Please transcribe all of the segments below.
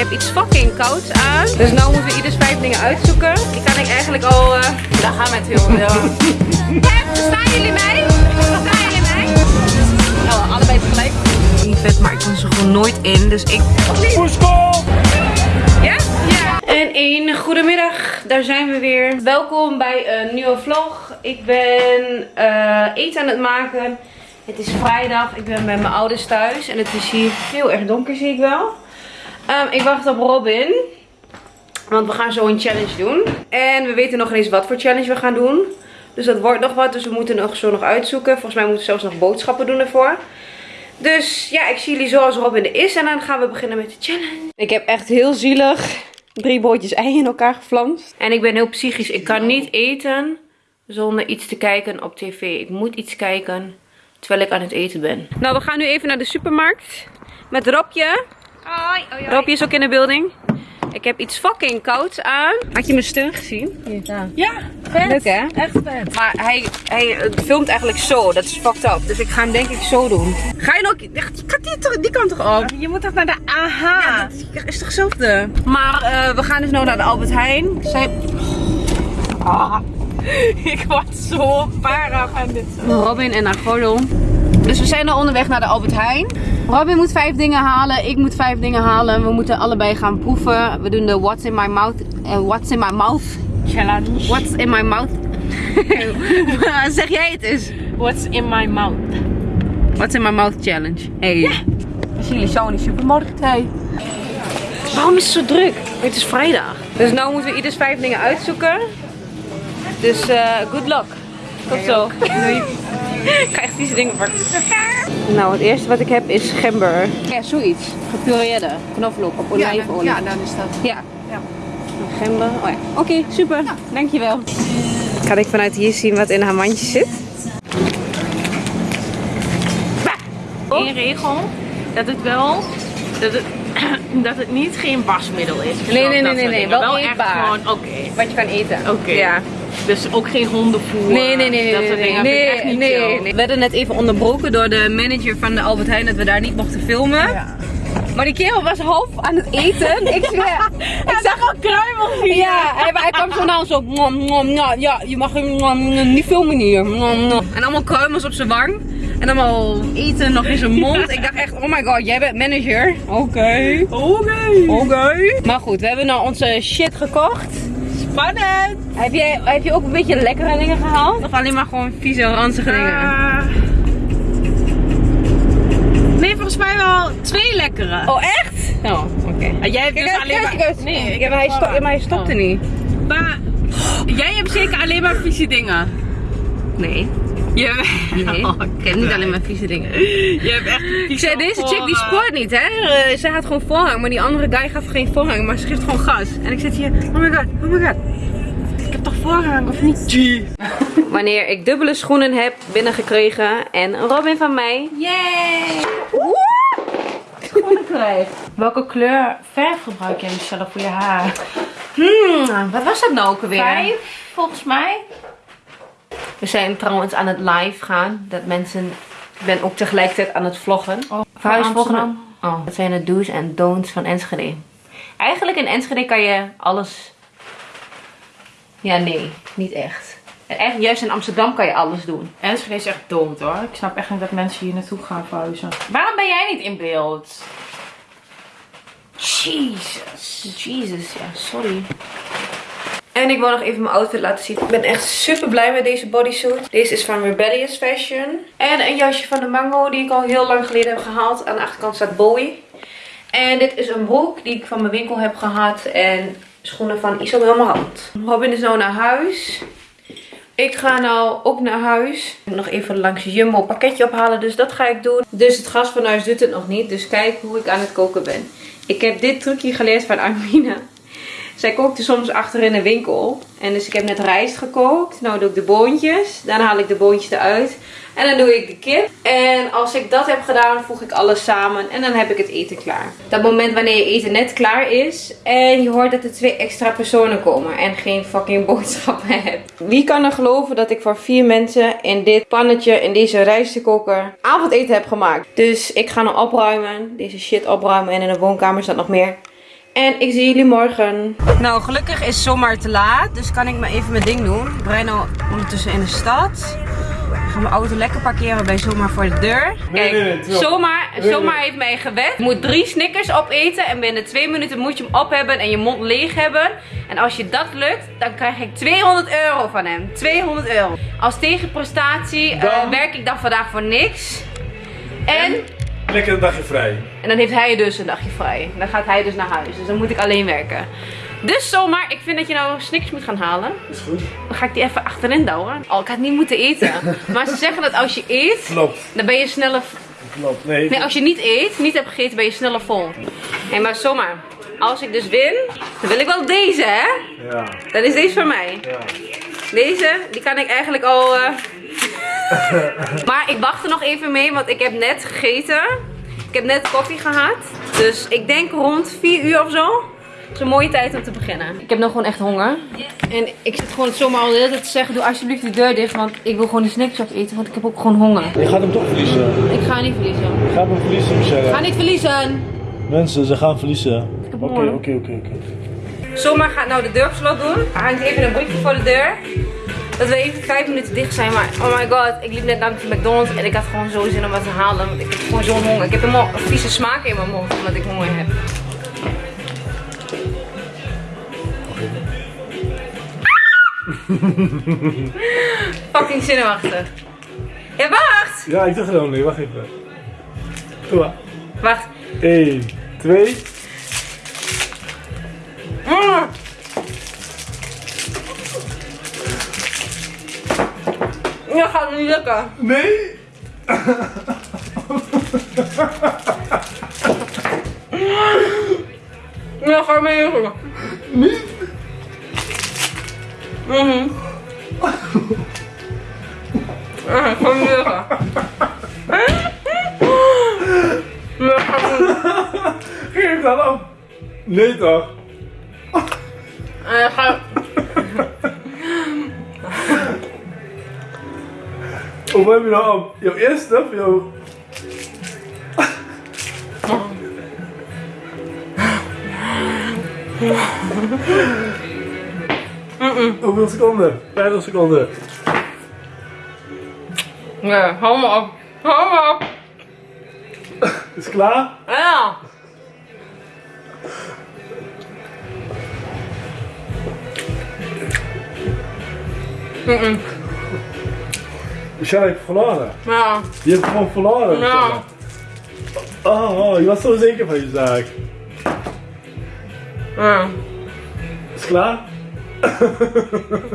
heb iets fucking kouds aan. Dus nu moeten we ieders vijf dingen uitzoeken. Die kan ik eigenlijk al... Uh... Daar gaan we het heel. Ja. Staan jullie mij? Staan jullie mij? Nou, allebei tegelijk. Niet vet, maar ik kan ze gewoon nooit in. Dus ik... Ja? Ja. En een goedemiddag, daar zijn we weer. Welkom bij een nieuwe vlog. Ik ben uh, eten aan het maken. Het is vrijdag, ik ben bij mijn ouders thuis. En het is hier heel erg donker, zie ik wel. Um, ik wacht op Robin. Want we gaan zo een challenge doen. En we weten nog niet eens wat voor challenge we gaan doen. Dus dat wordt nog wat. Dus we moeten nog zo nog uitzoeken. Volgens mij moeten we zelfs nog boodschappen doen ervoor. Dus ja, ik zie jullie zoals Robin er is. En dan gaan we beginnen met de challenge. Ik heb echt heel zielig drie bootjes ei in elkaar geflamst. En ik ben heel psychisch. Ik kan niet eten zonder iets te kijken op tv. Ik moet iets kijken terwijl ik aan het eten ben. Nou, we gaan nu even naar de supermarkt. Met Robje. Hoi, hoi, is ook in de building. Ik heb iets fucking kouds aan. Had je mijn steun gezien? Ja. Ja, vet. Leuk hè? Echt vet. Maar hij, hij filmt eigenlijk zo. Dat is fucked up. Dus ik ga hem denk ik zo doen. Ga je nog... Gaat die, die kant toch op? Je moet toch naar de AH? Ja, dat is toch hetzelfde? Maar uh, we gaan dus nu naar de Albert Heijn. Zij... Oh. ik word zo para van dit. Robin en haar gordel. Dus we zijn al onderweg naar de Albert Heijn. Robin moet vijf dingen halen, ik moet vijf dingen halen. We moeten allebei gaan proeven. We doen de What's in my mouth, uh, What's in my mouth challenge. What's in my mouth? zeg jij het eens? What's in my mouth? What's in my mouth challenge. Hey. Ja. We zien jullie zo in de supermarkt. Hey. Waarom is het zo druk? Het is vrijdag. Dus nu moeten we ieders vijf dingen uitzoeken. Dus uh, good luck. Tot zo. Doei. Ik ga echt vieze dingen pakken. Nou, het eerste wat ik heb is gember. Ja, zoiets. Gepureerde knoflook op olijfolie. Ja, dan is dat. Ja. ja. Gember. Oh ja. Oké, super. Ja. Dankjewel. Kan ik vanuit hier zien wat in haar mandje zit? Eén regel. Dat het wel... Dat het, dat het niet geen wasmiddel is. Nee, nee, nee, nee, nee. Wel, wel eetbaar. gewoon, oké. Wat je kan eten. Oké. Ja. Dus ook geen hondenvoer. Nee, nee, nee, dat nee, soort nee, dingen. nee, echt niet nee, chill. nee. We werden net even onderbroken door de manager van de Albert Heijn dat we daar niet mochten filmen. Ja. Maar die kerel was half aan het eten. Ik zweer. Ik zag al kruimels hier. Ja, hij, hij kwam zo naar ons zo. "Mwah, mwah, mwah." Ja, je mag hem niet filmen hier. En allemaal kruimels op zijn wang. En allemaal eten nog in zijn mond. Ik dacht echt, oh my god, jij bent manager. Oké. Oké. Oké. Maar goed, we hebben nou onze shit gekocht. Spannend. Heb je, heb je ook een beetje lekkere dingen gehaald? Of alleen maar gewoon vieze, ranzige dingen? Ah. nee, volgens mij wel twee lekkere. Oh, echt? Oh, oké. Ah, jij hebt Kijk, dus kijk, alleen kijk, maar... Nee, ik ja, heb maar hij, sto voorrang. ja, maar hij stopte Oh. niet. Maar jij hebt zeker alleen maar vieze dingen. Nee. Je, Nee, Oh, ik heb niet alleen maar vieze dingen. je hebt echt Ik zei, deze chick die sport niet, hè? Uh, zij had gewoon voorrang, maar die andere guy gaf geen voorrang, maar ze geeft gewoon gas. En ik zit hier, oh my god, oh my god. Ik heb toch voorrang of niet? Wanneer ik dubbele schoenen heb binnengekregen en een Robin van mij. Yay! Schoenen krijgt. Welke kleur verf gebruik jij Michelle voor je haar? Hmm, wat was dat nou ook alweer? Vijf, volgens mij. We zijn trouwens aan het live gaan. Dat mensen, ik ben ook tegelijkertijd aan het vloggen. Oh, Verhuisvolgende. Oh, dat zijn de do's en don'ts van Enschede. Eigenlijk in Enschede kan je alles... Ja, nee, niet echt. En eigenlijk juist in Amsterdam kan je alles doen. Enschede is echt dood hoor. Ik snap echt niet dat mensen hier naartoe gaan verhuizen. Waarom ben jij niet in beeld? Jesus. Jesus, ja, sorry. En ik wil nog even mijn outfit laten zien. Ik ben echt super blij met deze bodysuit. Deze is van Rebellious Fashion. En een jasje van de Mango die ik al heel lang geleden heb gehaald. Aan de achterkant staat Bowie. En dit is een broek die ik van mijn winkel heb gehad. En schoenen van Isabel Marant. Robin is nou naar huis. Ik ga nou ook naar huis. Nog even langs Jumbo pakketje ophalen. Dus dat ga ik doen. Dus het gasfornuis doet het nog niet. Dus kijk hoe ik aan het koken ben. Ik heb dit trucje geleerd van Armina. Zij kookte soms achter in de winkel. En dus ik heb net rijst gekookt. Nou doe ik de boontjes. Dan haal ik de boontjes eruit. En dan doe ik de kip. En als ik dat heb gedaan, voeg ik alles samen. En dan heb ik het eten klaar. Dat moment wanneer je eten net klaar is. En je hoort dat er twee extra personen komen. En geen fucking boodschappen hebt. Wie kan er geloven dat ik voor vier mensen in dit pannetje, in deze rijstkoker, avondeten heb gemaakt. Dus ik ga nu opruimen. Deze shit opruimen. En in de woonkamer staat nog meer. En ik zie jullie morgen. Nou, gelukkig is zomaar te laat. Dus kan ik maar even mijn ding doen. Ik nou ondertussen in de stad. Ik ga mijn auto lekker parkeren bij Zomaar voor de deur. Kijk, nee, nee, Zomaar, zomaar heeft mij gewet. Je moet drie Snickers opeten. En binnen twee minuten moet je hem op hebben en je mond leeg hebben. En als je dat lukt, dan krijg ik 200 euro van hem. 200 euro. Als tegenprestatie eh, werk ik dan vandaag voor niks. En... Lekker een dagje vrij. En dan heeft hij dus een dagje vrij. Dan gaat hij dus naar huis. Dus dan moet ik alleen werken. Dus zomaar, ik vind dat je nou Snickers moet gaan halen. Is goed. Dan ga ik die even achterin douwen. Oh, ik had niet moeten eten. Maar ze zeggen dat als je eet, Klopt. dan ben je sneller... Klopt. Nee. Nee, als je niet eet, niet hebt gegeten, ben je sneller vol. Hé, maar zomaar. Als ik dus win, dan wil ik wel deze, hè? Ja. Dan is deze voor mij. Ja. Deze, die kan ik eigenlijk al... eh, maar ik wacht er nog even mee, want ik heb net gegeten. Ik heb net koffie gehad. Dus ik denk rond 4 uur of zo. Het is een mooie tijd om te beginnen. Ik heb nog gewoon echt honger. En ik zit gewoon zomaar al de hele tijd te zeggen, doe alsjeblieft de deur dicht. Want ik wil gewoon die snacks opeten, want ik heb ook gewoon honger. Je gaat hem toch verliezen. Ik ga niet verliezen. Je gaat hem verliezen, Ik ga Michelle. niet verliezen. Mensen, ze gaan verliezen. Oké, oké, oké, oké. Zomaar gaat nou de deur op slot doen. Er hangt even een briefje voor de deur. Dat we even vijf minuten dicht zijn. Maar oh my god, ik liep net naar de McDonald's en ik had gewoon zo zin om wat te halen. Want ik heb gewoon zo'n honger. Ik heb helemaal een vieze smaak in mijn mond omdat ik honger heb. Fucking zinnenwachten. Ja, wacht! Ja, ik dacht het al niet. Wacht even. Doe maar. Wacht. 1, 2. Gaat niet lukken. Nee! Ja, ga mee lukken. Niet! Mhm. Ja, ga niet lukken. Ja, ga niet. Geef dat op! Nee toch? Ja, ga... Hoe heb je nou op? Jouw eerste of jouw... Hoeveel seconden? 50 seconden. Ja, hou me op. Hou me op. Is het klaar? Ja. Mhm. Michelle heeft verloren. Ja. Je hebt gewoon verloren. Ja. Oh, oh, je was zo zeker van je zaak. Ja. Is het klaar?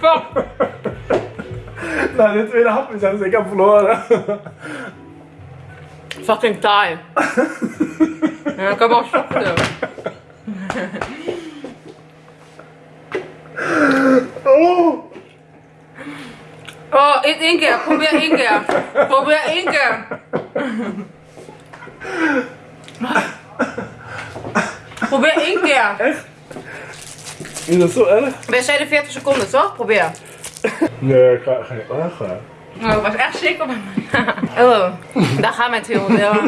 Fuck. Nou, de tweede hap is ik heb verloren. Fucking taai. Ja, ik heb al. Oh! Oh, één keer. Probeer één keer. Probeer één keer. Probeer één keer. Echt? Is dat zo erg? We zeiden 40 seconden, toch? Probeer. Nee, ik ga niet erg. Nou, ik was echt zeker bij mij. Oh, daar gaat mijn 200 euro.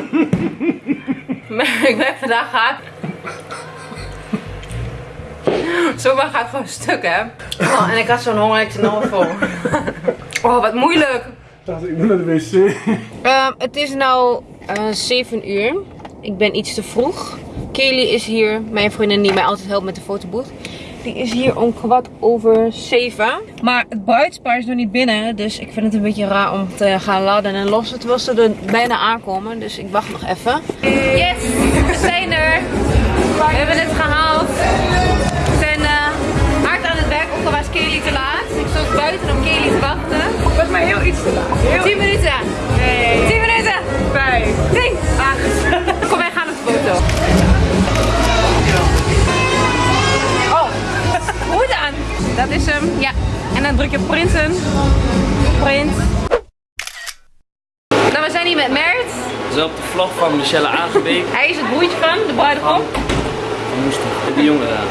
ik ben vandaag gaat. Zomaar gaat gewoon stuk, hè? Oh, en ik had zo'n honger, ik zit nog vol. Oh, wat moeilijk. Dacht ik ben naar de wc. Ehm, het is nou eh 7 uur. Ik ben iets te vroeg. Kelly is hier, mijn vriendin die mij altijd helpt met de fotoboot. Die is hier om kwart over 7. Maar het bruidspaar is nog niet binnen. Dus ik vind het een beetje raar om te gaan laden en lossen. Terwijl ze er bijna aankomen. Dus ik wacht nog even. Yes, we zijn er. We hebben het gehaald. We zijn eh, hard aan het werk, ook al was Kelly te laat. Buiten om Kelly te wachten. Was maar heel iets te laat. Heel 10 minuten. Nee. 10 minuten. Vijf. 10. Kom, wij gaan op de foto. Oh, goed aan. Dat is hem. Ja. En dan druk je printen. Print. Nou, we zijn hier met Mert. Zo op de vlog van Michelle Aangebeek. Hij is het broertje van de bruidegom. Van Moester. De jongen daar.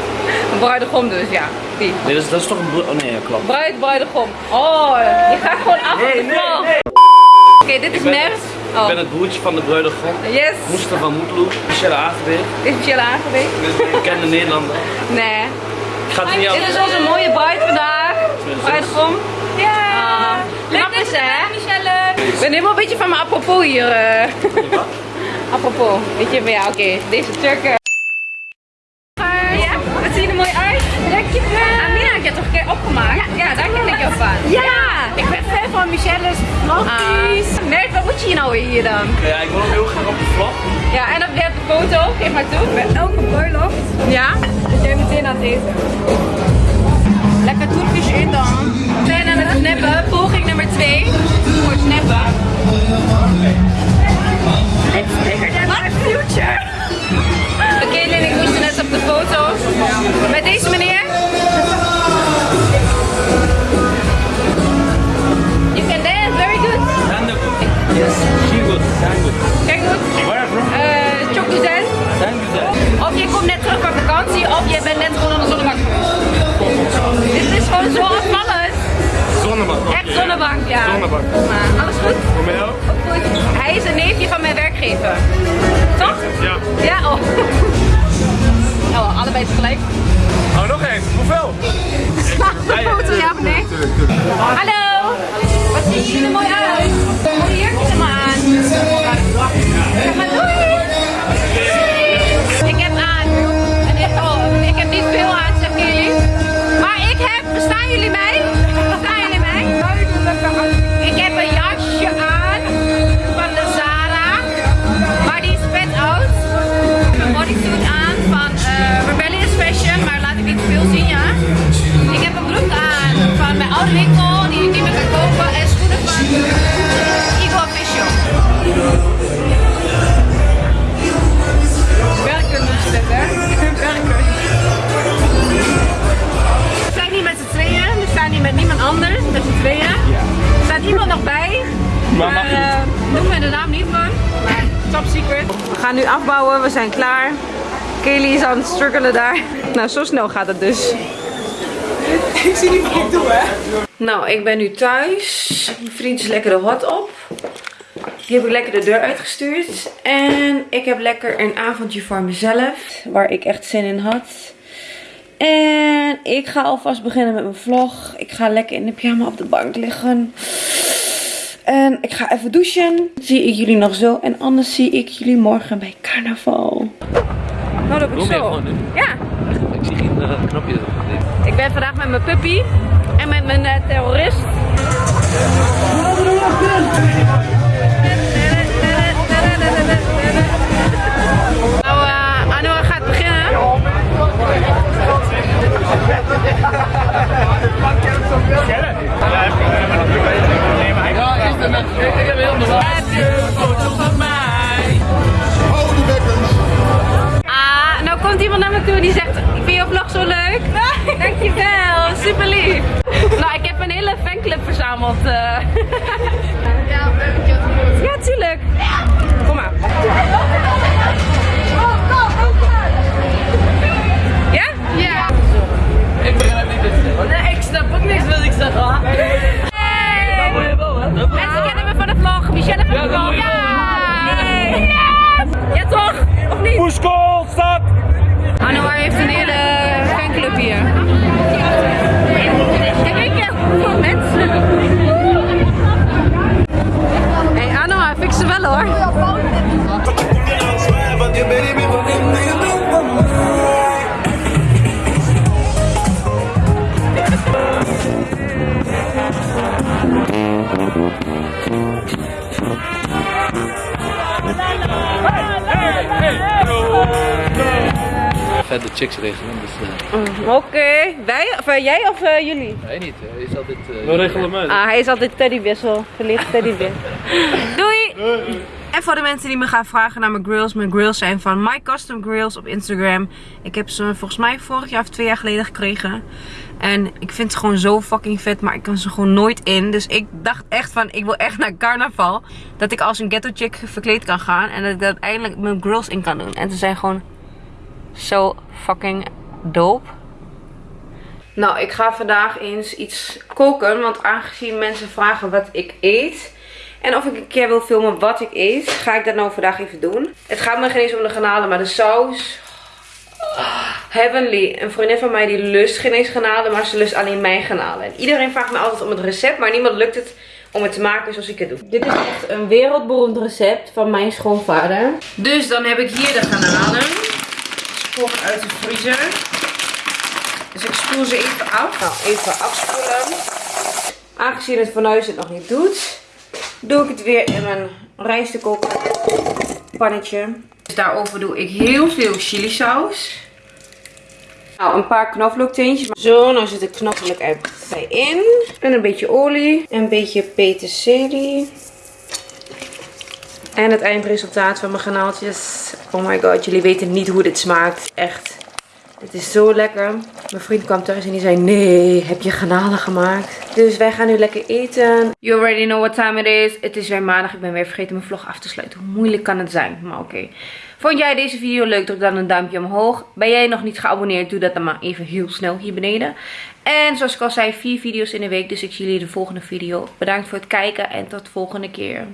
De bruidegom dus, ja. Die. Nee, dat is, dat is toch een broer. Oh nee, ja, klopt. Bruid, bruidegom. Oh, je gaat gewoon af op de vlog. Oké, dit is Mert. Oh. Ik ben het broertje van de bruidegom. Yes. Mustafa Moetloe, Michelle Aangebeek. Is Michelle aangewezen? Dit is een bekende Nederlander. Nee. Ik ga het niet Dit is onze mooie bruid vandaag. Bruidegom. Ja. Leuk dat je hè? Michelle. Ik ben helemaal een beetje van mijn apropos hier. eh. apropos. Weet je, maar ja, oké. Deze Turken. Jij zonnebank, ja. Zonnebank. Maar alles goed? Voor mij ook? Goed. Hij is een neefje van mijn werkgever. Toch? Ja. Ja, oh. Oh, allebei tegelijk. Oh, nog één. Hoeveel? De foto, ja of nee? Hallo! Wat zien jullie er mooi uit? Mooie jurkjes er maar aan. Zeg maar doei! Iemand nog bij. Maar mag je eh, noem me de naam niet van. Maar top secret. We gaan nu afbouwen, we zijn klaar. Kelly is aan het struggelen daar. Nou, zo snel gaat het dus. Ik zie niet wat ik doe, hè? Nou, ik ben nu thuis. Mijn vriend is lekker de hot op. Die heb ik lekker de deur uitgestuurd. En ik heb lekker een avondje voor mezelf. Waar ik echt zin in had. En ik ga alvast beginnen met mijn vlog. Ik ga lekker in de pyjama op de bank liggen. En ik ga even douchen. Zie ik jullie nog zo. En anders zie ik jullie morgen bij carnaval. Nou, dat gewoon doen? Ja. Ik zie geen uh, knopje. Ik ben vandaag met mijn puppy en met mijn eh, terrorist. Heb je foto van mij? Ah, nou komt iemand naar me toe die zegt, ik vind je vlog zo leuk. Dankjewel, super lief. Nou, ik heb een hele fanclub verzameld. eh. Ja, gehoord. Ja, tuurlijk. Kom maar. Niks wat ik zeg, hoor. Mensen kennen me van de vlog. Michelle van de vlog. Ja! Yes! Ja toch? Of niet? Poeskool, stad! Anouar heeft een hele fanclub hier. En weet je hoeveel mensen? Hey Anouar, fix ze wel hoor. Vette chicks regelen, dus uh, Oké, wij, of eh, jij of eh, jullie? weet niet. Hij is altijd. Uh, We regelen hem uit. Ah, hij is altijd teddywissel. Verlicht teddybeer. Doei! En voor de mensen die me gaan vragen naar mijn grills. Mijn grills zijn van My Custom Grills op Instagram. Ik heb ze volgens mij vorig jaar of twee jaar geleden gekregen. En ik vind ze gewoon zo fucking vet. Maar ik kan ze gewoon nooit in. Dus ik dacht echt van, ik wil echt naar carnaval. Dat ik als een ghetto chick verkleed kan gaan. En dat ik uiteindelijk mijn grills in kan doen. En ze zijn gewoon zo fucking dope. Nou, ik ga vandaag eens iets koken. Want aangezien mensen vragen wat ik eet. En of ik een keer wil filmen wat ik eet, ga ik dat nou vandaag even doen. Het gaat me geen eens om de garnalen, maar de saus. Heavenly. Een vriendin van mij die lust geen eens garnalen, maar ze lust alleen mijn garnalen. En iedereen vraagt me altijd om het recept, maar niemand lukt het om het te maken zoals ik het doe. Dit is echt een wereldberoemd recept van mijn schoonvader. Dus dan heb ik hier de garnalen. Sprong uit de vriezer. Dus ik spoel ze even af. Nou, even afspoelen. Aangezien het fornuis het nog niet doet, doe ik het weer in mijn rijstkookpannetje. Dus daarover doe ik heel veel chili saus. Nou, een paar knoflookteentjes. Zo, nou zit de knoflook erbij in. En een beetje olie. Een beetje peterselie. En het eindresultaat van mijn granaaltjes. Oh my god, jullie weten niet hoe dit smaakt. Echt. Het is zo lekker. Mijn vriend kwam thuis en die zei, nee, heb je garnalen gemaakt? Dus wij gaan nu lekker eten. You already know what time it is. Het is weer maandag. Ik ben weer vergeten mijn vlog af te sluiten. Hoe moeilijk kan het zijn? Maar oké. Vond jij deze video leuk? Druk dan een duimpje omhoog. Ben jij nog niet geabonneerd? Doe dat dan maar even heel snel hier beneden. En zoals ik al zei, vier video's in de week. Dus ik zie jullie de volgende video. Bedankt voor het kijken en tot de volgende keer.